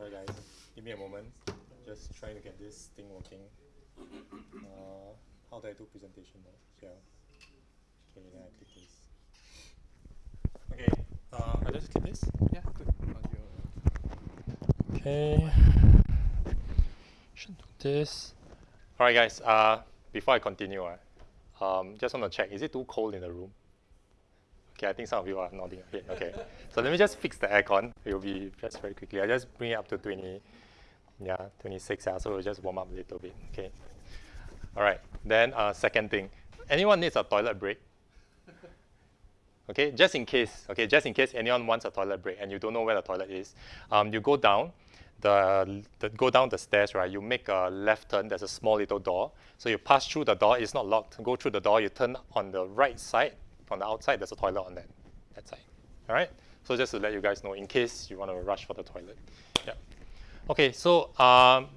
Sorry guys, give me a moment. Just trying to get this thing working. Uh, how do I do presentation mode? Here. Okay, then I click this. Okay, uh, I just click this. Yeah, good. Okay. Should do this. All right, guys. Uh, before I continue, uh, um, just want to check: is it too cold in the room? Okay, I think some of you are nodding head. Okay, so let me just fix the aircon. It will be just very quickly. I just bring it up to 20, yeah, 26. Yeah, so we'll just warm up a little bit. Okay. All right. Then uh, second thing, anyone needs a toilet break? Okay, just in case. Okay, just in case anyone wants a toilet break and you don't know where the toilet is, um, you go down. The, the, go down the stairs, right? You make a left turn. There's a small little door. So you pass through the door. It's not locked. Go through the door. You turn on the right side on the outside, there's a toilet on that, that side. All right? So just to let you guys know, in case you want to rush for the toilet. Yeah. Okay, so um,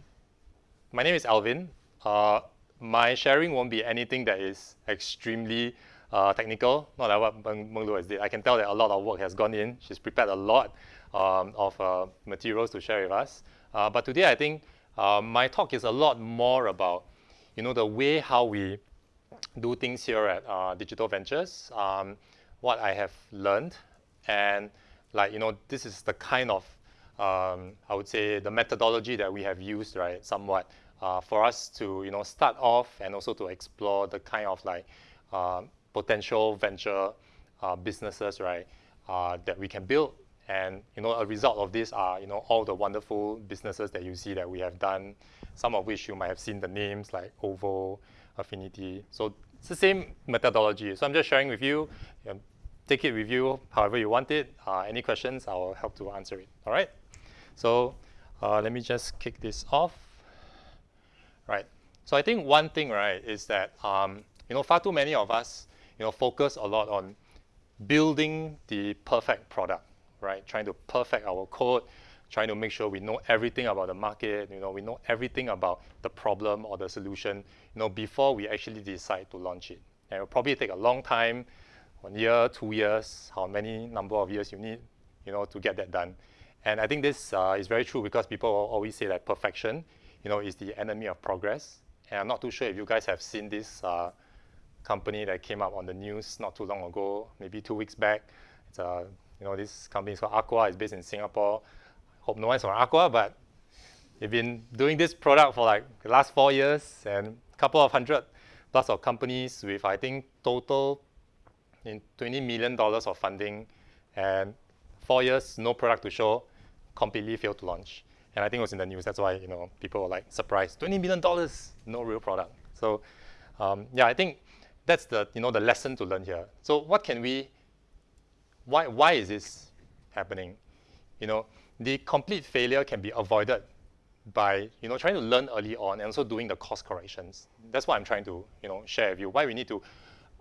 my name is Alvin. Uh, my sharing won't be anything that is extremely uh, technical, not like what Meng, Lu has did. I can tell that a lot of work has gone in. She's prepared a lot um, of uh, materials to share with us. Uh, but today, I think uh, my talk is a lot more about, you know, the way how we do things here at uh, Digital Ventures, um, what I have learned, and like, you know, this is the kind of, um, I would say, the methodology that we have used, right, somewhat, uh, for us to, you know, start off and also to explore the kind of like uh, potential venture uh, businesses, right, uh, that we can build. And, you know, a result of this are, you know, all the wonderful businesses that you see that we have done, some of which you might have seen the names like OVO, affinity. So it's the same methodology. So I'm just sharing with you. Um, take it with you however you want it. Uh, any questions, I'll help to answer it. All right? So uh, let me just kick this off. Right. So I think one thing, right, is that um, you know far too many of us, you know, focus a lot on building the perfect product, right? Trying to perfect our code, trying to make sure we know everything about the market, you know, we know everything about the problem or the solution, you know, before we actually decide to launch it. And it will probably take a long time, one year, two years, how many number of years you need, you know, to get that done. And I think this uh, is very true because people always say that perfection, you know, is the enemy of progress. And I'm not too sure if you guys have seen this uh, company that came up on the news not too long ago, maybe two weeks back. It's a, uh, you know, this company is called Aqua. It's based in Singapore hope no one's from Aqua, but they've been doing this product for like the last four years and a couple of hundred plus of companies with, I think, total in $20 million of funding and four years, no product to show, completely failed to launch. And I think it was in the news. That's why, you know, people were like surprised. $20 million, no real product. So um, yeah, I think that's the, you know, the lesson to learn here. So what can we, why, why is this happening? You know, the complete failure can be avoided by you know trying to learn early on and also doing the course corrections. That's what I'm trying to you know share with you. Why we need to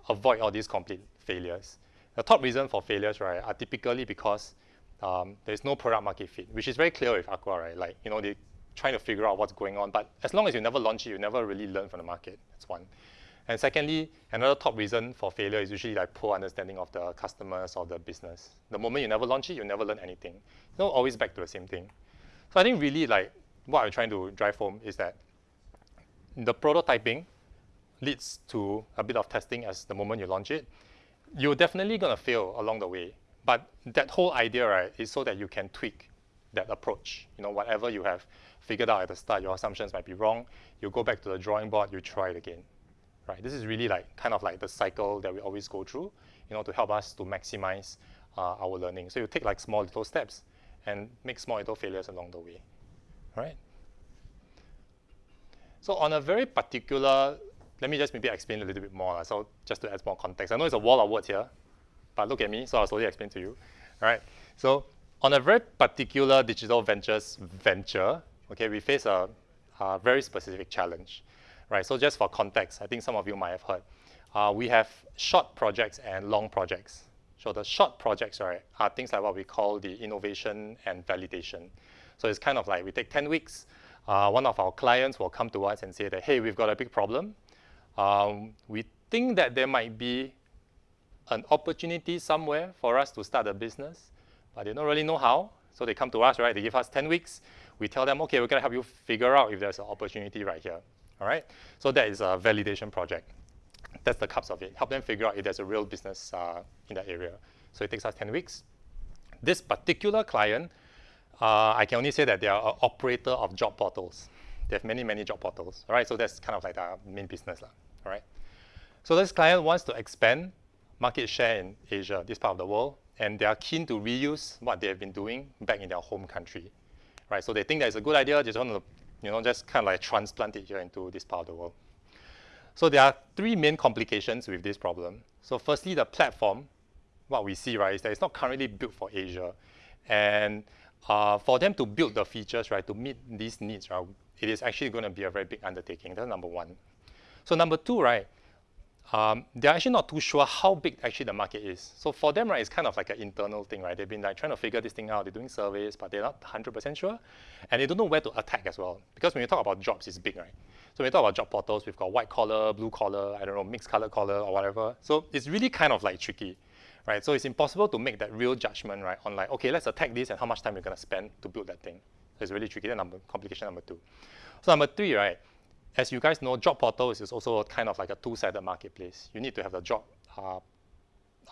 avoid all these complete failures. The top reason for failures, right, are typically because um, there's no product market fit, which is very clear with Aqua, right? Like you know they trying to figure out what's going on, but as long as you never launch it, you never really learn from the market. That's one. And secondly, another top reason for failure is usually like poor understanding of the customers or the business. The moment you never launch it, you never learn anything. You know, always back to the same thing. So I think really like what I'm trying to drive home is that the prototyping leads to a bit of testing as the moment you launch it. You're definitely going to fail along the way. But that whole idea, right, is so that you can tweak that approach. You know, whatever you have figured out at the start, your assumptions might be wrong. You go back to the drawing board, you try it again right? This is really like kind of like the cycle that we always go through, you know, to help us to maximize uh, our learning. So you take like small little steps and make small little failures along the way, right? So on a very particular, let me just maybe explain a little bit more. So just to add more context, I know it's a wall of words here, but look at me, so I'll slowly explain to you. All right. So on a very particular digital ventures venture, okay, we face a, a very specific challenge right? So just for context, I think some of you might have heard. Uh, we have short projects and long projects. So the short projects, right, are things like what we call the innovation and validation. So it's kind of like we take 10 weeks, uh, one of our clients will come to us and say that, hey, we've got a big problem. Um, we think that there might be an opportunity somewhere for us to start a business, but they don't really know how. So they come to us, right? They give us 10 weeks. We tell them, okay, we're going to help you figure out if there's an opportunity right here. All right? So that is a validation project. That's the cups of it. Help them figure out if there's a real business uh, in that area. So it takes us 10 weeks. This particular client, uh, I can only say that they are an operator of job portals. They have many, many job portals. All right? So that's kind of like the main business. All right? So this client wants to expand market share in Asia, this part of the world, and they are keen to reuse what they have been doing back in their home country, right? So they think that it's a good idea, just want to, you know, just kind of like transplant it here into this part of the world. So there are three main complications with this problem. So firstly, the platform, what we see, right, is that it's not currently built for Asia. And uh, for them to build the features, right, to meet these needs, right, it is actually going to be a very big undertaking. That's number one. So number two, right, um, they're actually not too sure how big actually the market is. So for them, right, it's kind of like an internal thing, right? They've been like trying to figure this thing out. They're doing surveys, but they're not 100% sure. And they don't know where to attack as well. Because when you talk about jobs, it's big, right? So when you talk about job portals, we've got white collar, blue collar, I don't know, mixed color collar or whatever. So it's really kind of like tricky, right? So it's impossible to make that real judgment, right? On like, okay, let's attack this and how much time you're going to spend to build that thing. It's really tricky. That's number, complication number two. So number three, right? As you guys know, job portals is also kind of like a two-sided marketplace. You need to have the job uh,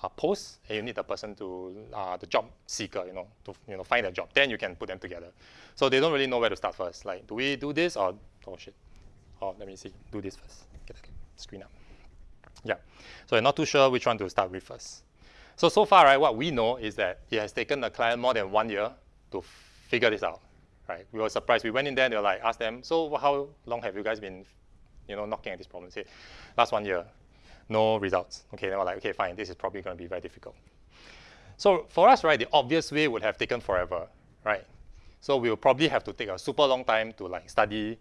uh, post, and you need the person to uh, the job seeker, you know, to you know find a job. Then you can put them together. So they don't really know where to start first. Like, do we do this or oh shit? Oh, let me see. Do this first. Get the screen up. Yeah. So you're not too sure which one to start with first. So so far, right, what we know is that it has taken the client more than one year to figure this out right? We were surprised. We went in there and they were like, asked them, so how long have you guys been, you know, knocking at this problem? Say, last one year, no results. Okay, they were like, okay, fine, this is probably going to be very difficult. So for us, right, the obvious way would have taken forever, right? So we will probably have to take a super long time to like study,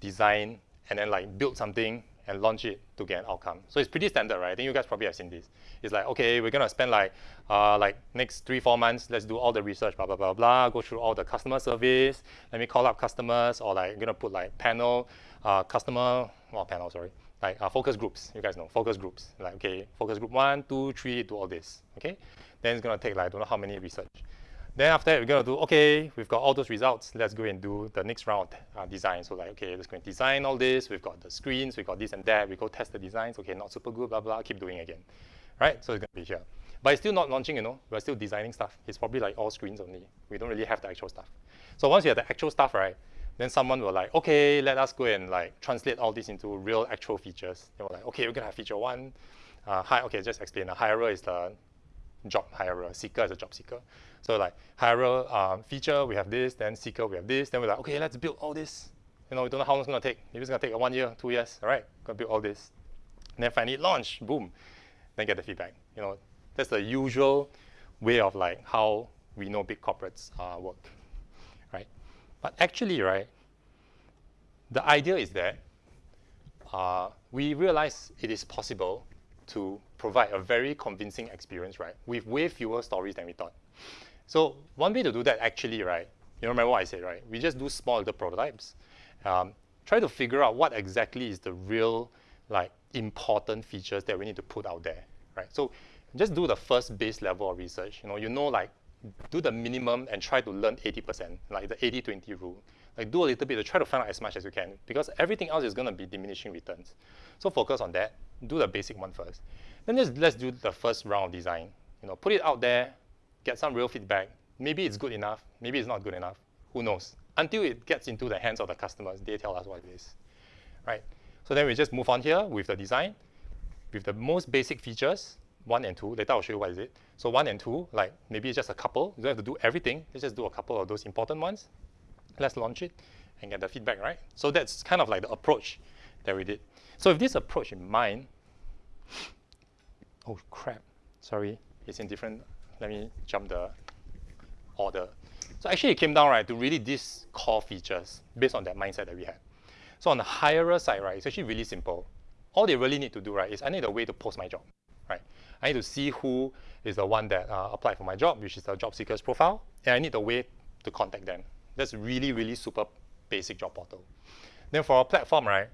design, and then like build something and launch it to get an outcome. So it's pretty standard, right? I think you guys probably have seen this. It's like, okay, we're gonna spend like uh, like next three, four months, let's do all the research, blah, blah, blah, blah, go through all the customer service, let me call up customers, or like, gonna put like panel, uh, customer, well, panel, sorry, like uh, focus groups, you guys know, focus groups. Like, okay, focus group one, two, three, do all this, okay? Then it's gonna take like, I don't know how many research. Then after that, we're going to do, okay, we've got all those results. Let's go and do the next round uh, design. So like, okay, let's go and design all this. We've got the screens, we've got this and that. We go test the designs. Okay, not super good, blah, blah. Keep doing again, right? So it's going to be here. But it's still not launching, you know. We're still designing stuff. It's probably like all screens only. We don't really have the actual stuff. So once you have the actual stuff, right, then someone will like, okay, let us go and like translate all this into real actual features. They were like, okay, we're going to have feature one. Uh, hi, okay, just explain. A hirer is the job hirer, seeker is a job seeker. So like hirer um, feature, we have this, then seeker, we have this. Then we're like, okay, let's build all this. You know, we don't know how long it's to take. Maybe it's to take one year, two years. All right, to build all this. And then finally launch, boom. Then get the feedback. You know, that's the usual way of like how we know big corporates uh, work, right? But actually, right, the idea is that uh, we realize it is possible to provide a very convincing experience, right, with way fewer stories than we thought. So one way to do that actually, right, you remember what I said, right? We just do small little prototypes. Um, try to figure out what exactly is the real, like, important features that we need to put out there, right? So just do the first base level of research. You know, you know, like, do the minimum and try to learn 80%, like the 80-20 rule. Like do a little bit to try to find out as much as you can because everything else is going to be diminishing returns. So focus on that. Do the basic one first. Then just let's do the first round of design. You know, put it out there, get some real feedback. Maybe it's mm. good enough. Maybe it's not good enough. Who knows? Until it gets into the hands of the customers, they tell us what it is, right? So then we just move on here with the design, with the most basic features, one and two. Later I'll show you what is it. So one and two, like maybe it's just a couple. You don't have to do everything. Let's just do a couple of those important ones. Let's launch it and get the feedback, right? So that's kind of like the approach that we did. So with this approach in mind, oh crap, sorry, it's in different, let me jump the order. So actually it came down, right, to really these core features based on that mindset that we had. So on the hirer side, right, it's actually really simple. All they really need to do, right, is I need a way to post my job, right? I need to see who is the one that uh, applied for my job, which is the job seeker's profile, and I need a way to contact them. That's really, really super basic job portal. Then for our platform, right,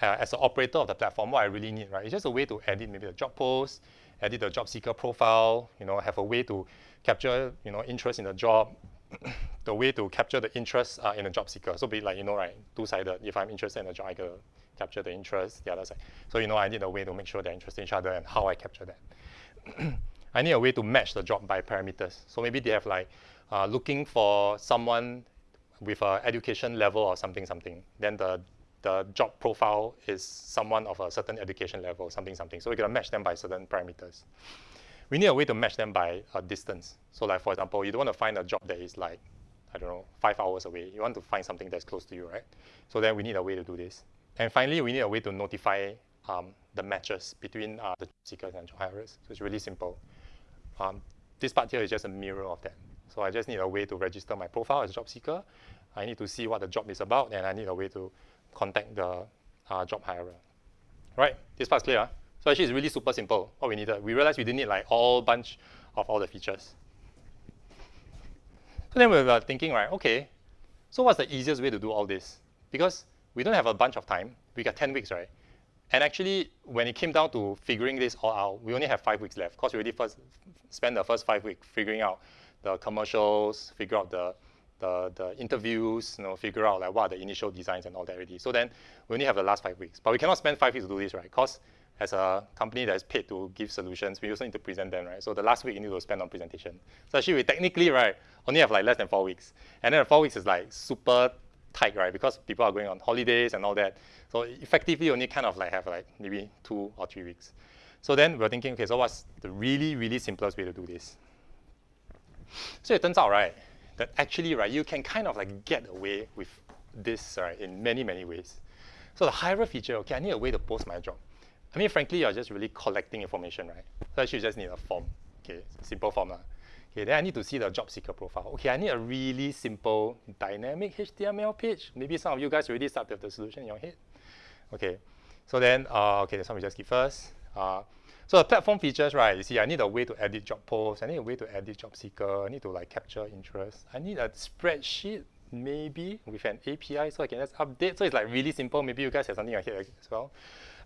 uh, as an operator of the platform, what I really need, right, is just a way to edit maybe the job post, edit the job seeker profile, you know, have a way to capture, you know, interest in the job, the way to capture the interest uh, in a job seeker. So be like, you know, right, two-sided. If I'm interested in a job, I can capture the interest, the other side. So, you know, I need a way to make sure they're interested in each other and how I capture that. I need a way to match the job by parameters. So maybe they have like uh, looking for someone with a education level or something, something. Then the, the job profile is someone of a certain education level, something, something. So we're gonna match them by certain parameters. We need a way to match them by a distance. So like, for example, you don't want to find a job that is like, I don't know, five hours away. You want to find something that's close to you, right? So then we need a way to do this. And finally, we need a way to notify um, the matches between uh, the seekers and job hirers. So it's really simple. Um, this part here is just a mirror of that. So I just need a way to register my profile as a job seeker. I need to see what the job is about, and I need a way to contact the uh, job hirer. Right, this part's clear. Huh? So actually, it's really super simple, what we needed. We realized we didn't need like all bunch of all the features. So then we were thinking, right, okay, so what's the easiest way to do all this? Because we don't have a bunch of time. We got 10 weeks, right? And actually, when it came down to figuring this all out, we only have five weeks left because we already first spent the first five weeks figuring out the commercials, figure out the, the, the interviews, you know, figure out like what are the initial designs and all that already. So then we only have the last five weeks. But we cannot spend five weeks to do this, right? Because as a company that is paid to give solutions, we also need to present them, right? So the last week you need to spend on presentation. So actually we technically, right, only have like less than four weeks. And then the four weeks is like super tight, right? Because people are going on holidays and all that. So effectively you only kind of like have like maybe two or three weeks. So then we're thinking, okay, so what's the really, really simplest way to do this? So it turns out, right, that actually, right, you can kind of like get away with this, right, in many, many ways. So the hirer feature, okay, I need a way to post my job. I mean, frankly, you're just really collecting information, right? So actually, just need a form, okay, simple form. Lah. Okay, then I need to see the job seeker profile. Okay, I need a really simple dynamic HTML page. Maybe some of you guys already start with the solution in your head. Okay, so then, uh, okay, this one we just keep first. Uh, so the platform features, right, you see, I need a way to edit job posts. I need a way to edit job seeker. I need to like capture interest. I need a spreadsheet, maybe, with an API so I can just update. So it's like really simple. Maybe you guys have something in your head as well.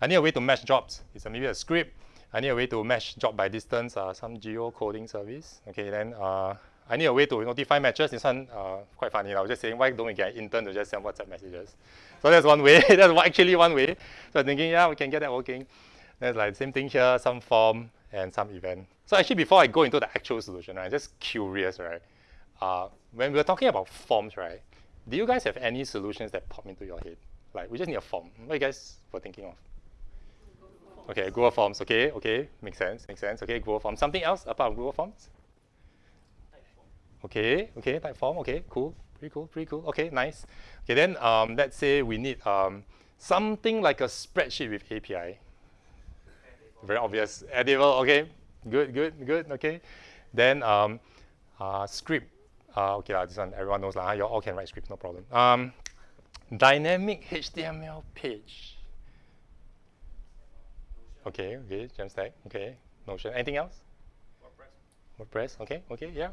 I need a way to match jobs. It's a, maybe a script. I need a way to match job by distance, uh, some geo-coding service. Okay, then uh, I need a way to notify matches. This one uh, quite funny. I was just saying, why don't we get intern to just send WhatsApp messages? So that's one way. that's actually one way. So I'm thinking, yeah, we can get that working. There's like same thing here, some form and some event. So actually, before I go into the actual solution, I'm right, just curious, right? Uh, when we are talking about forms, right, do you guys have any solutions that pop into your head? Like, we just need a form. What you guys were thinking of? Okay, Google Forms. Okay, okay, makes sense, makes sense. Okay, Google Forms. Something else apart Google Forms? Okay, okay, Typeform. Okay, cool, pretty cool, pretty cool. Okay, nice. Okay, then um, let's say we need um, something like a spreadsheet with API. Very obvious. Editable. Okay, good, good, good. Okay, then um, uh, script. Uh, okay, uh, this one everyone knows. Uh, you all can write scripts, no problem. Um, dynamic HTML page. Okay, okay, Jamstack, okay, Notion. Anything else? WordPress. WordPress, okay, okay, yeah.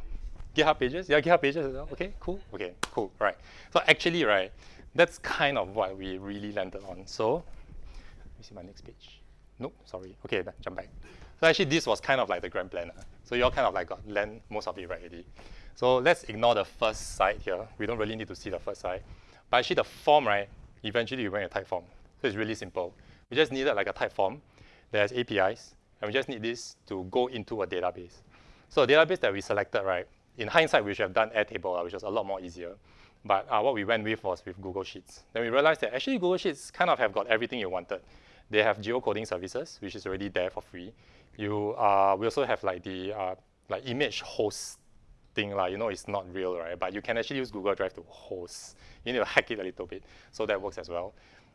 GitHub pages, yeah, GitHub pages as well. Okay, cool, okay, cool, right. So actually, right, that's kind of what we really landed on. So, let me see my next page. Nope, sorry. Okay, jump back. So actually, this was kind of like the grand plan. Uh. So you all kind of like got land most of it right already. So let's ignore the first side here. We don't really need to see the first side. But actually, the form, right, eventually we went a Typeform. So it's really simple. We just needed like a Typeform there's APIs, and we just need this to go into a database. So a database that we selected, right, in hindsight, we should have done Airtable, uh, which was a lot more easier. But uh, what we went with was with Google Sheets. Then we realized that actually Google Sheets kind of have got everything you wanted. They have geocoding services, which is already there for free. You, uh, we also have like the uh, like image hosting, like, you know, it's not real, right? But you can actually use Google Drive to host. You need to hack it a little bit, so that works as well.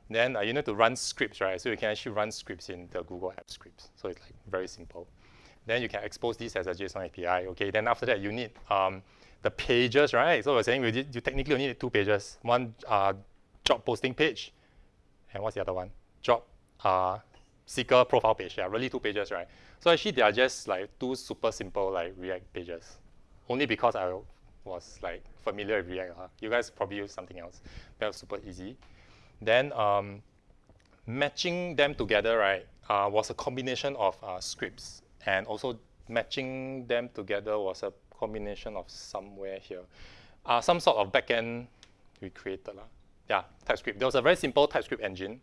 Then uh, you need to run scripts, right? So you can actually run scripts in the Google App Scripts. So it's like very simple. Then you can expose this as a JSON API. Okay. Then after that, you need um, the pages, right? So we're saying did, you technically only need two pages. One uh, job posting page, and what's the other one? Job uh, seeker profile page. Yeah, really two pages, right? So actually, they are just like two super simple like React pages. Only because I was like familiar with React. Huh? You guys probably use something else. That was super easy. Then um, matching them together, right, uh, was a combination of uh, scripts. And also matching them together was a combination of somewhere here. uh, some sort of backend we created. Uh, yeah, TypeScript. There was a very simple TypeScript engine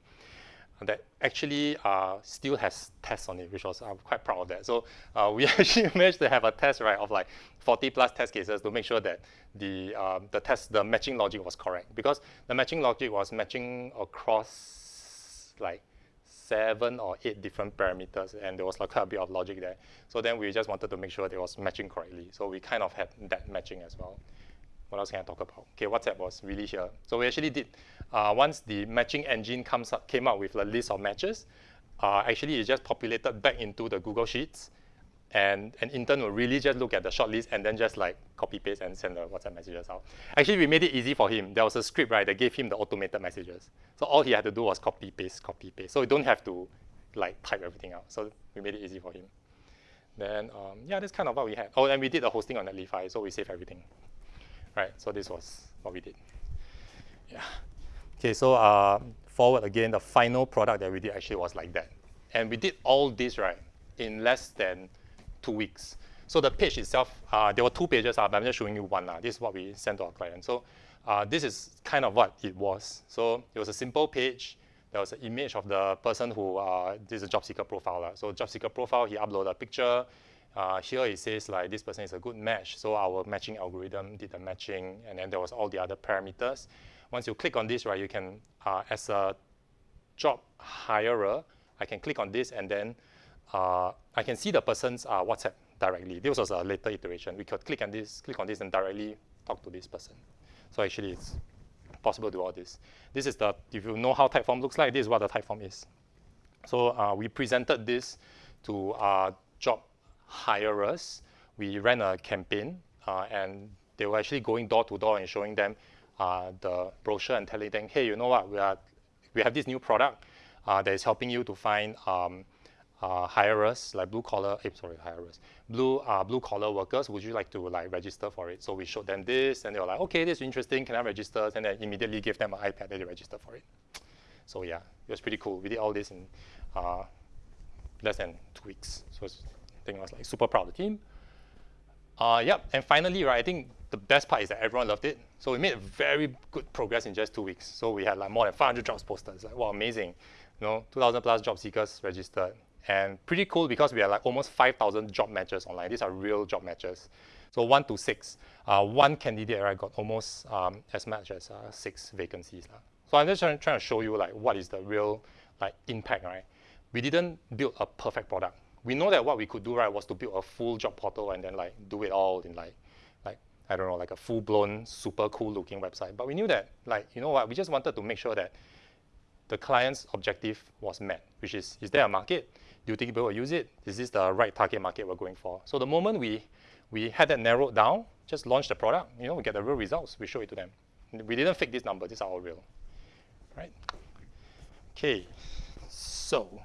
that actually uh, still has tests on it, which was I'm quite proud of that. So uh, we actually managed to have a test right of like 40 plus test cases to make sure that the um, the test the matching logic was correct because the matching logic was matching across like seven or eight different parameters, and there was like quite a bit of logic there. So then we just wanted to make sure that it was matching correctly. So we kind of had that matching as well. What else can I talk about? Okay, WhatsApp was really here. So we actually did, uh, once the matching engine comes up, came out with a list of matches, uh, actually it just populated back into the Google Sheets, and an intern will really just look at the short list and then just like copy paste and send the WhatsApp messages out. Actually, we made it easy for him. There was a script, right, that gave him the automated messages. So all he had to do was copy paste, copy paste. So you don't have to like type everything out. So we made it easy for him. Then um, yeah, that's kind of what we had. Oh, and we did the hosting on Netlify, so we saved everything. Right, so this was what we did. Yeah. Okay, so uh, forward again, the final product that we did actually was like that. And we did all this, right, in less than two weeks. So the page itself, uh, there were two pages, uh, but I'm just showing you one. Uh, this is what we sent to our client. So uh, this is kind of what it was. So it was a simple page. There was an image of the person who, uh, this is a job seeker profile. Uh. So job seeker profile, he uploaded a picture. Uh, here it says like this person is a good match. So our matching algorithm did the matching, and then there was all the other parameters. Once you click on this, right, you can, uh, as a job hirer, I can click on this and then uh, I can see the person's uh, WhatsApp directly. This was a later iteration. We could click on this, click on this, and directly talk to this person. So actually, it's possible to do all this. This is the, if you know how Typeform looks like, this is what the Typeform is. So uh, we presented this to our job hirers. We ran a campaign, uh, and they were actually going door to door and showing them uh, the brochure and telling them, hey, you know what, we, are, we have this new product uh, that is helping you to find um, uh, like blue collar, eh, sorry, hirers, blue uh, blue collar workers, would you like to like register for it? So we showed them this, and they were like, okay, this is interesting. Can I register? And then immediately give them an iPad and they register for it. So yeah, it was pretty cool. We did all this in uh, less than two weeks. So I think I was like super proud of the team. Uh, yep, and finally, right, I think the best part is that everyone loved it. So we made very good progress in just two weeks. So we had like more than 500 jobs posted. like, wow, amazing. You know, 2,000 plus job seekers registered. And pretty cool because we had like almost 5,000 job matches online. These are real job matches. So one to six. Uh, one candidate right, got almost um, as much as uh, six vacancies. Uh. So I'm just trying, trying to show you like what is the real like impact, right? We didn't build a perfect product. We know that what we could do, right, was to build a full job portal and then like do it all in like, like I don't know, like a full-blown, super cool-looking website. But we knew that, like, you know what, we just wanted to make sure that the client's objective was met, which is, is there a market? Do you think people will use it? Is this the right target market we're going for? So the moment we, we had that narrowed down, just launch the product, you know, we get the real results, we show it to them. We didn't fake this number, these are all real, right? Okay, so,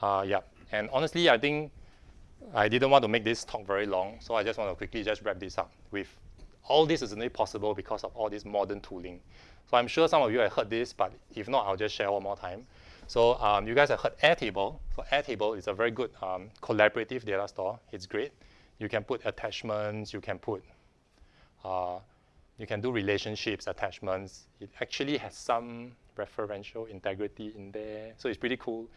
uh, yeah, and honestly, I think I didn't want to make this talk very long, so I just want to quickly just wrap this up with all this is only possible because of all this modern tooling. So I'm sure some of you have heard this, but if not, I'll just share one more time. So um, you guys have heard Airtable. So Airtable is a very good um, collaborative data store. It's great. You can put attachments. You can put, uh, you can do relationships, attachments. It actually has some referential integrity in there. So it's pretty cool.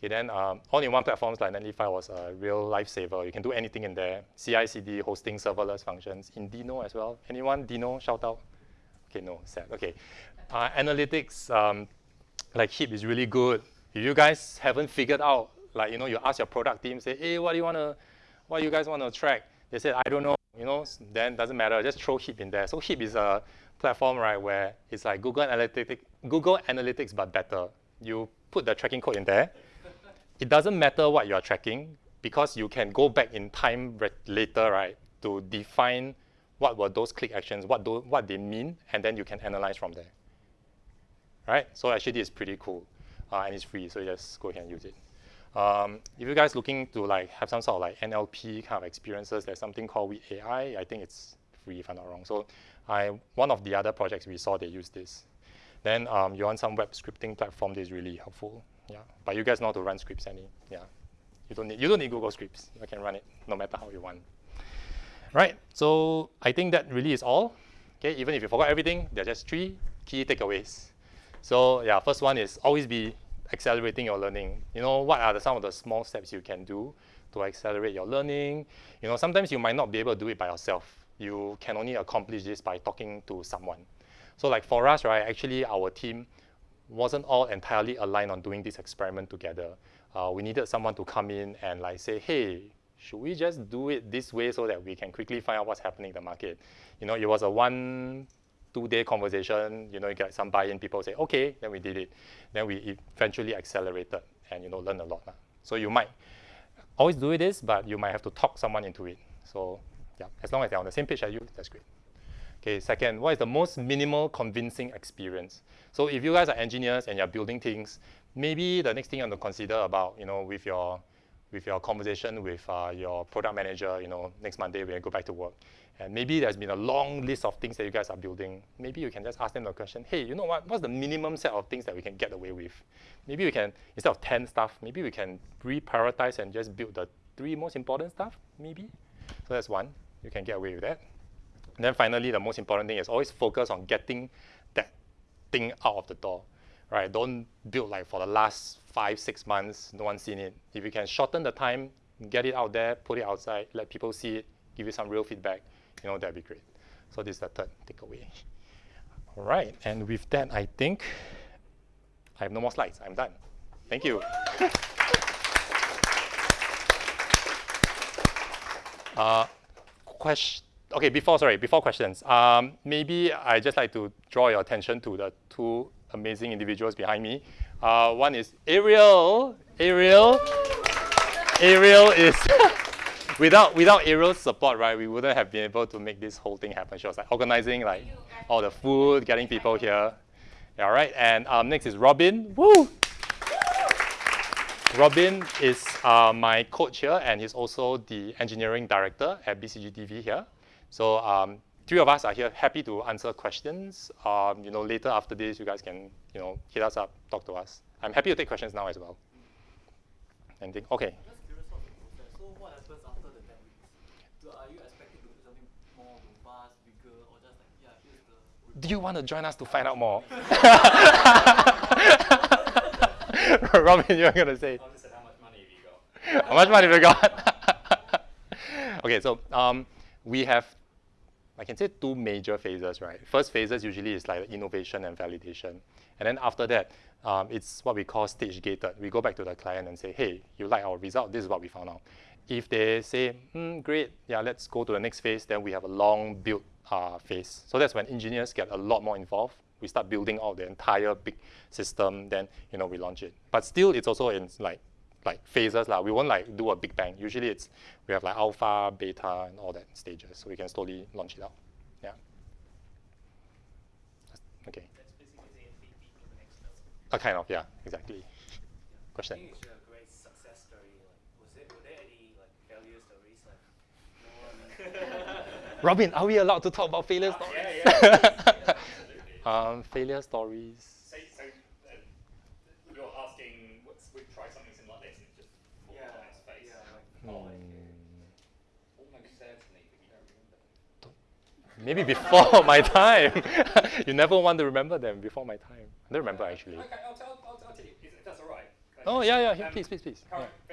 Okay, then um, all-in-one platforms like Netlify was a real lifesaver. You can do anything in there. CI/CD, hosting serverless functions. In Deno as well. Anyone Deno shout out? Okay, no, sad. Okay, uh, analytics. Um, like Heap is really good. If you guys haven't figured out, like, you know, you ask your product team, say, hey, what do you want to, what do you guys want to track? They said, I don't know, you know, then doesn't matter, just throw Heap in there. So Heap is a platform, right, where it's like Google Analytics, Google Analytics, but better. You put the tracking code in there. It doesn't matter what you're tracking because you can go back in time later, right, to define what were those click actions, what, do, what they mean, and then you can analyze from there right? So actually this is pretty cool uh, and it's free, so just go ahead and use it. Um, if you guys looking to like have some sort of like NLP kind of experiences, there's something called Wit.ai. I think it's free if I'm not wrong. So I, one of the other projects we saw, they use this. Then um, you want some web scripting platform that is really helpful. Yeah, but you guys know how to run scripts any. Yeah, you don't need you don't need Google Scripts. You can run it no matter how you want. Right. So I think that really is all. Okay, even if you forgot everything, there are just three key takeaways. So yeah, first one is always be accelerating your learning. You know, what are the, some of the small steps you can do to accelerate your learning? You know, sometimes you might not be able to do it by yourself. You can only accomplish this by talking to someone. So like for us, right, actually our team wasn't all entirely aligned on doing this experiment together. Uh, we needed someone to come in and like say, hey, should we just do it this way so that we can quickly find out what's happening in the market? You know, it was a one, two-day conversation. You know, you get some buy-in. People say, okay, then we did it. Then we eventually accelerated and you know learn a lot. So you might always do this, but you might have to talk someone into it. So yeah, as long as they're on the same page as you, that's great. Okay, second, what is the most minimal convincing experience? So if you guys are engineers and you're building things, maybe the next thing you want to consider about, you know, with your with your conversation with uh, your product manager, you know, next Monday when you go back to work. And maybe there's been a long list of things that you guys are building. Maybe you can just ask them the question, hey, you know what, what's the minimum set of things that we can get away with? Maybe we can, instead of 10 stuff, maybe we can reprioritize and just build the three most important stuff, maybe. So that's one, you can get away with that. And then finally, the most important thing is always focus on getting thing out of the door, right? Don't build like for the last five, six months, no one's seen it. If you can shorten the time, get it out there, put it outside, let people see it, give you some real feedback, you know, that'd be great. So this is the third takeaway. All right, and with that, I think I have no more slides. I'm done. Thank you. uh, question okay, before, sorry, before questions, um, maybe I just like to draw your attention to the two amazing individuals behind me. Uh, one is Ariel. Ariel. Ariel is, without, without Ariel's support, right, we wouldn't have been able to make this whole thing happen. She was like organizing like all the food, getting people here. All right, and um, next is Robin. Woo! Robin is uh, my coach here, and he's also the engineering director at BCGDV here. So um, three of us are here happy to answer questions. Um, you know, later after this, you guys can, you know, hit us up, talk to us. I'm happy to take questions now as well. Anything? Okay. So what happens after the 10 weeks? are you expecting to do something more robust, bigger, or just like, yeah, here's the... Do you want to join us to find out more? Robin, you're going to say. Say how much money have you got? how much money have you got? okay, so um, we have I can say two major phases, right? First phases usually is like innovation and validation. And then after that, um, it's what we call stage gated. We go back to the client and say, hey, you like our result, this is what we found out. If they say, hmm, great, yeah, let's go to the next phase, then we have a long build uh, phase. So that's when engineers get a lot more involved. We start building out the entire big system, then you know we launch it. But still, it's also in like like phases. Like, we won't like do a big bang. Usually it's, we have like alpha, beta, and all that stages. So we can slowly launch it out. Yeah. Okay. That's basically a feed into the next level. A kind of, yeah, exactly. Question. I think it's a great success story. Like, was it, were there any like failure stories? One. Robin, are we allowed to talk about failure stories? yeah, yeah, um, failure stories. Maybe before my time. you never want to remember them before my time. I don't remember actually. Okay, I'll, tell, I'll, I'll tell you, if that's all right. Oh, yeah, yeah, yeah, um, please, please, please. Current Yeah.